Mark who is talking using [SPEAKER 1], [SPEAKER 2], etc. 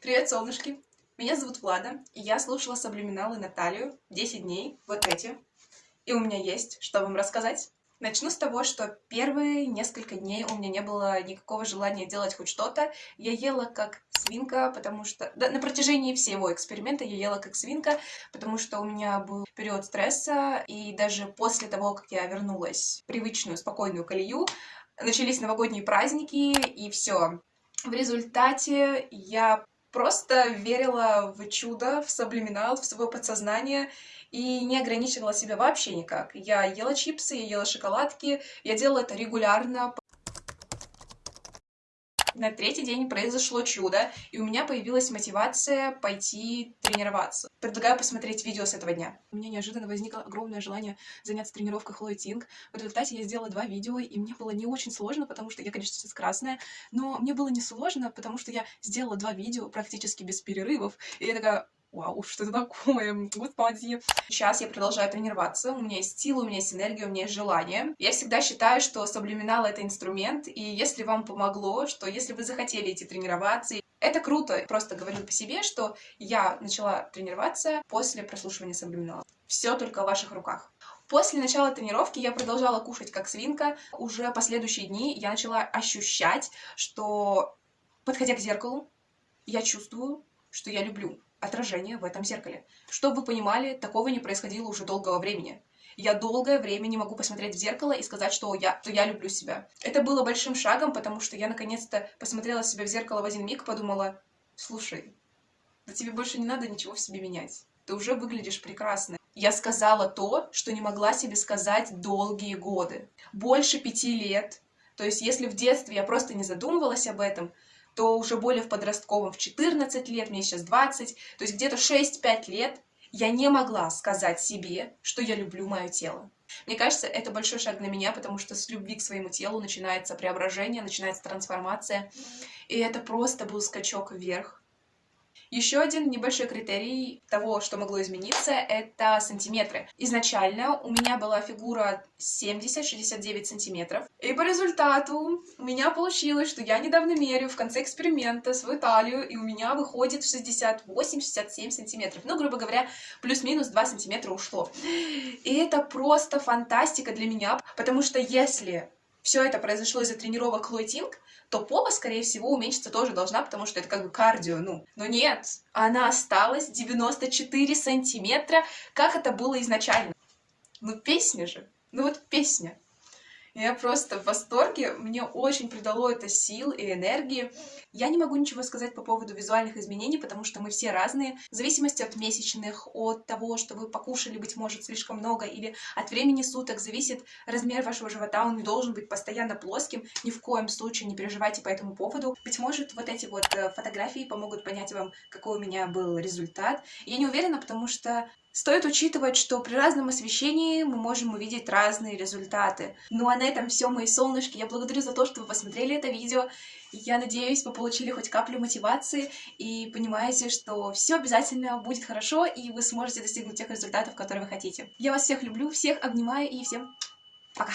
[SPEAKER 1] Привет, солнышки! Меня зовут Влада, и я слушала Саблюминал Наталью 10 дней, вот эти. И у меня есть, что вам рассказать. Начну с того, что первые несколько дней у меня не было никакого желания делать хоть что-то. Я ела как свинка, потому что... Да, на протяжении всего эксперимента я ела как свинка, потому что у меня был период стресса, и даже после того, как я вернулась в привычную, спокойную колею, начались новогодние праздники, и все. В результате я просто верила в чудо, в саблиминал, в свое подсознание и не ограничивала себя вообще никак. Я ела чипсы, я ела шоколадки, я делала это регулярно, на третий день произошло чудо, и у меня появилась мотивация пойти тренироваться. Предлагаю посмотреть видео с этого дня. У меня неожиданно возникло огромное желание заняться тренировкой Хлои. В результате я сделала два видео, и мне было не очень сложно, потому что я, конечно, сейчас красная, но мне было не сложно, потому что я сделала два видео практически без перерывов, и я такая, Вау, что это такое? Господи. Сейчас я продолжаю тренироваться, у меня есть сила, у меня есть энергия, у меня есть желание. Я всегда считаю, что саблюминал — это инструмент, и если вам помогло, что если вы захотели идти тренироваться, это круто. Просто говорю по себе, что я начала тренироваться после прослушивания саблюминала. Все только в ваших руках. После начала тренировки я продолжала кушать как свинка. Уже последующие дни я начала ощущать, что, подходя к зеркалу, я чувствую, что я люблю отражение в этом зеркале. Чтобы вы понимали, такого не происходило уже долгого времени. Я долгое время не могу посмотреть в зеркало и сказать, что я, что я люблю себя. Это было большим шагом, потому что я наконец-то посмотрела себя в зеркало в один миг и подумала, слушай, да тебе больше не надо ничего в себе менять. Ты уже выглядишь прекрасно. Я сказала то, что не могла себе сказать долгие годы. Больше пяти лет. То есть, если в детстве я просто не задумывалась об этом, то уже более в подростковом, в 14 лет, мне сейчас 20, то есть где-то 6-5 лет я не могла сказать себе, что я люблю мое тело. Мне кажется, это большой шаг для меня, потому что с любви к своему телу начинается преображение, начинается трансформация. И это просто был скачок вверх. Еще один небольшой критерий того, что могло измениться, это сантиметры. Изначально у меня была фигура 70-69 сантиметров, и по результату у меня получилось, что я недавно мерю в конце эксперимента свою талию, и у меня выходит 68-67 сантиметров. Ну, грубо говоря, плюс-минус 2 сантиметра ушло. И это просто фантастика для меня, потому что если все это произошло из-за тренировок Хлой Тинг, то попа, скорее всего, уменьшиться тоже должна, потому что это как бы кардио, ну. Но нет, она осталась 94 сантиметра, как это было изначально. Ну, песня же. Ну вот песня. Я просто в восторге, мне очень придало это сил и энергии. Я не могу ничего сказать по поводу визуальных изменений, потому что мы все разные. В зависимости от месячных, от того, что вы покушали, быть может, слишком много, или от времени суток зависит размер вашего живота, он не должен быть постоянно плоским. Ни в коем случае не переживайте по этому поводу. Быть может, вот эти вот э, фотографии помогут понять вам, какой у меня был результат. Я не уверена, потому что Стоит учитывать, что при разном освещении мы можем увидеть разные результаты. Ну а на этом все, мои солнышки. Я благодарю за то, что вы посмотрели это видео. Я надеюсь, вы получили хоть каплю мотивации и понимаете, что все обязательно будет хорошо, и вы сможете достигнуть тех результатов, которые вы хотите. Я вас всех люблю, всех обнимаю и всем пока!